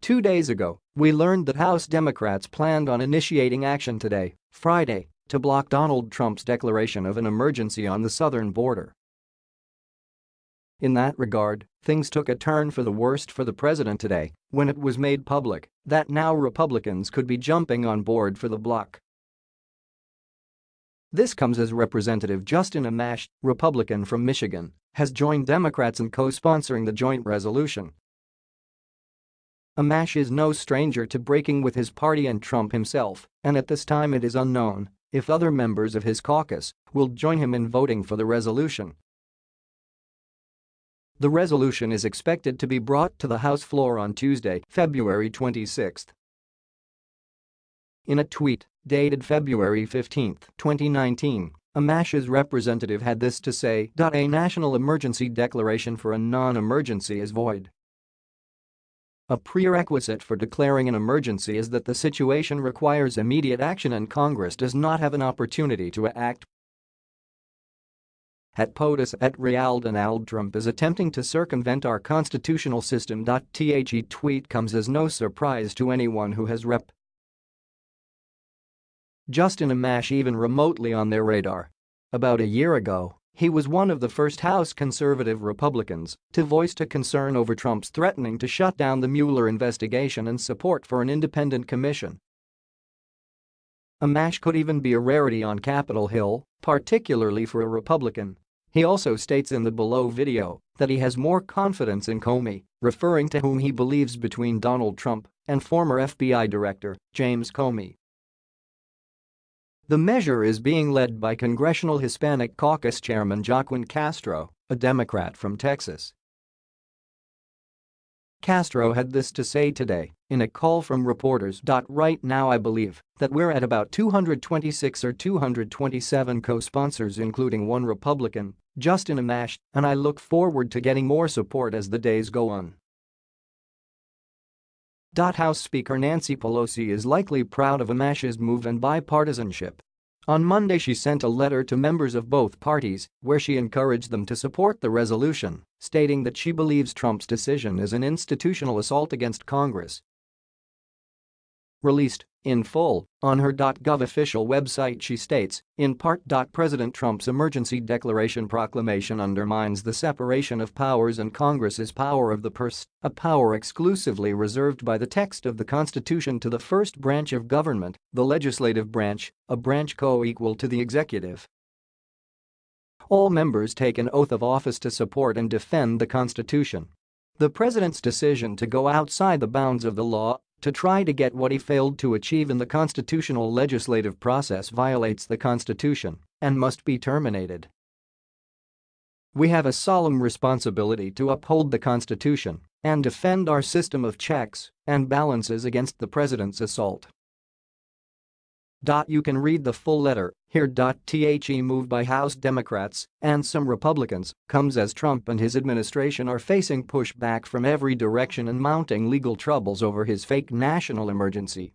Two days ago, we learned that House Democrats planned on initiating action today, Friday, to block Donald Trump's declaration of an emergency on the southern border. In that regard, things took a turn for the worst for the president today when it was made public that now Republicans could be jumping on board for the block. This comes as Representative Justin Amash, Republican from Michigan, has joined Democrats in co-sponsoring the joint resolution Amash is no stranger to breaking with his party and Trump himself, and at this time it is unknown if other members of his caucus will join him in voting for the resolution. The resolution is expected to be brought to the House floor on Tuesday, February 26. In a tweet dated February 15, 2019, Amash's representative had this to say. A national emergency declaration for a non-emergency is void a prerequisite for declaring an emergency is that the situation requires immediate action and Congress does not have an opportunity to act. At POTUS at Real Donald Trump is attempting to circumvent our constitutional system. The tweet comes as no surprise to anyone who has rep. Justin Amash even remotely on their radar. About a year ago, he was one of the first House conservative Republicans to voice a concern over Trump's threatening to shut down the Mueller investigation and support for an independent commission. Amash could even be a rarity on Capitol Hill, particularly for a Republican. He also states in the below video that he has more confidence in Comey, referring to whom he believes between Donald Trump and former FBI Director James Comey. The measure is being led by Congressional Hispanic Caucus Chairman Joaquin Castro, a Democrat from Texas. Castro had this to say today in a call from reporters. Right now I believe that we're at about 226 or 227 co-sponsors including one Republican, Justin Amash, and I look forward to getting more support as the days go on. House Speaker Nancy Pelosi is likely proud of Amash's move and bipartisanship. On Monday she sent a letter to members of both parties where she encouraged them to support the resolution, stating that she believes Trump's decision is an institutional assault against Congress. Released in full on her .gov official website she states, in part. President Trump's emergency declaration proclamation undermines the separation of powers and Congress's power of the purse, a power exclusively reserved by the text of the Constitution to the first branch of government, the legislative branch, a branch co-equal to the executive. All members take an oath of office to support and defend the Constitution. The president's decision to go outside the bounds of the law to try to get what he failed to achieve in the constitutional legislative process violates the Constitution and must be terminated. We have a solemn responsibility to uphold the Constitution and defend our system of checks and balances against the president's assault. You can read the full letter here. The move by House Democrats and some Republicans comes as Trump and his administration are facing pushback from every direction and mounting legal troubles over his fake national emergency